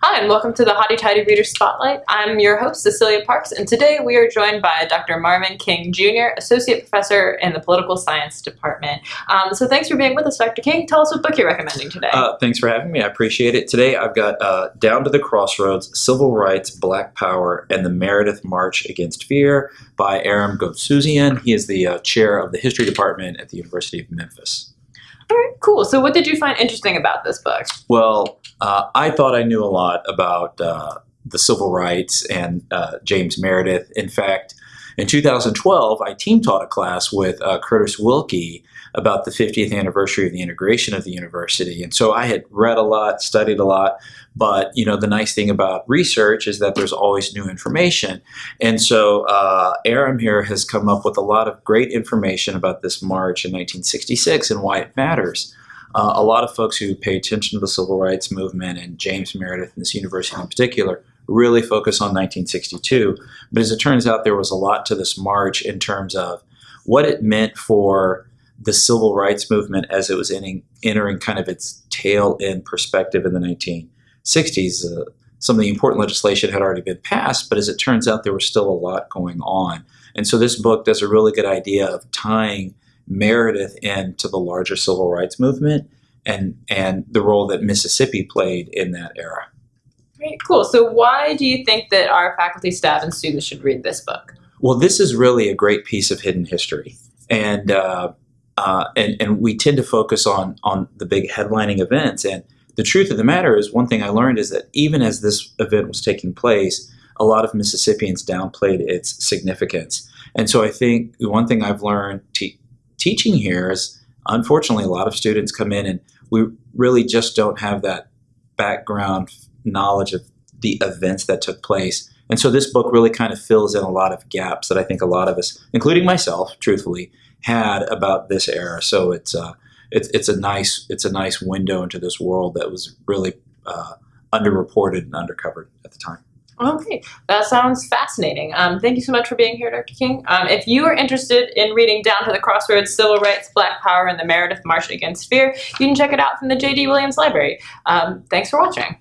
Hi, and welcome to the Hotty Toddy Reader Spotlight. I'm your host, Cecilia Parks, and today we are joined by Dr. Marvin King Jr., Associate Professor in the Political Science Department. Um, so thanks for being with us, Dr. King. Tell us what book you're recommending today. Uh, thanks for having me. I appreciate it. Today I've got uh, Down to the Crossroads, Civil Rights, Black Power, and the Meredith March Against Fear by Aram Goudsouzian. He is the uh, chair of the History Department at the University of Memphis. All right, cool. So what did you find interesting about this book? Well, uh, I thought I knew a lot about uh, the civil rights and uh, James Meredith. In fact, in 2012, I team taught a class with uh, Curtis Wilkie about the 50th anniversary of the integration of the university. And so I had read a lot, studied a lot, but you know the nice thing about research is that there's always new information. And so uh, Aram here has come up with a lot of great information about this march in 1966 and why it matters. Uh, a lot of folks who pay attention to the civil rights movement and James Meredith and this university in particular really focus on 1962. But as it turns out, there was a lot to this march in terms of what it meant for the civil rights movement as it was in, entering kind of its tail end perspective in the 1960s. Uh, some of the important legislation had already been passed, but as it turns out, there was still a lot going on. And so this book does a really good idea of tying Meredith into the larger civil rights movement and, and the role that Mississippi played in that era. Great, cool. So why do you think that our faculty, staff, and students should read this book? Well, this is really a great piece of hidden history. And uh, uh, and, and we tend to focus on, on the big headlining events. And the truth of the matter is, one thing I learned is that even as this event was taking place, a lot of Mississippians downplayed its significance. And so I think one thing I've learned te teaching here is, unfortunately, a lot of students come in and we really just don't have that background knowledge of the events that took place. And so this book really kind of fills in a lot of gaps that I think a lot of us, including myself, truthfully, had about this era. So it's uh, it's it's a nice it's a nice window into this world that was really uh, underreported and undercovered at the time. Okay, that sounds fascinating. Um, thank you so much for being here, Dr. King. Um, if you are interested in reading Down to the Crossroads, Civil Rights, Black Power, and the Meredith March Against Fear, you can check it out from the J.D. Williams Library. Um, thanks for watching.